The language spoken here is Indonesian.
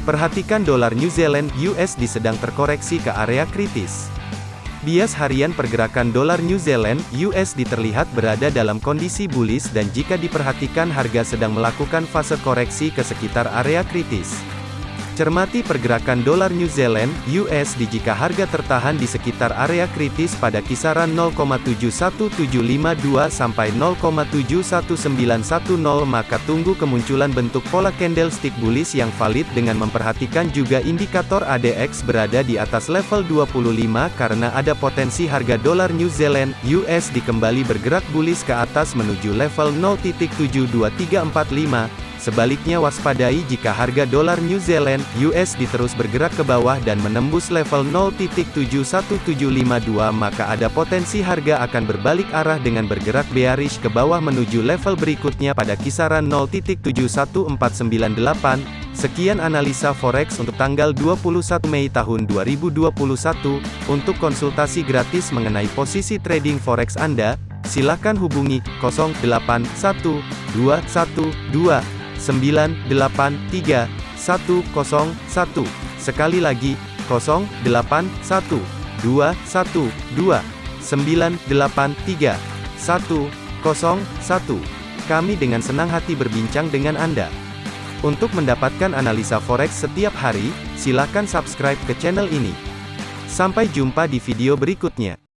Perhatikan dolar New Zealand USD sedang terkoreksi ke area kritis. Bias harian pergerakan dolar New Zealand USD terlihat berada dalam kondisi bullish dan jika diperhatikan harga sedang melakukan fase koreksi ke sekitar area kritis. Cermati pergerakan dolar New Zealand USD jika harga tertahan di sekitar area kritis pada kisaran 0,71752 sampai 0,71910 maka tunggu kemunculan bentuk pola candlestick bullish yang valid dengan memperhatikan juga indikator ADX berada di atas level 25 karena ada potensi harga dolar New Zealand USD kembali bergerak bullish ke atas menuju level 0.72345 Sebaliknya waspadai jika harga dolar New Zealand USD terus bergerak ke bawah dan menembus level 0.71752 maka ada potensi harga akan berbalik arah dengan bergerak bearish ke bawah menuju level berikutnya pada kisaran 0.71498. Sekian analisa forex untuk tanggal 21 Mei tahun 2021. Untuk konsultasi gratis mengenai posisi trading forex Anda, silakan hubungi 081212 983 101. Sekali lagi, 081 212 983 101. Kami dengan senang hati berbincang dengan Anda. Untuk mendapatkan analisa forex setiap hari, silakan subscribe ke channel ini. Sampai jumpa di video berikutnya.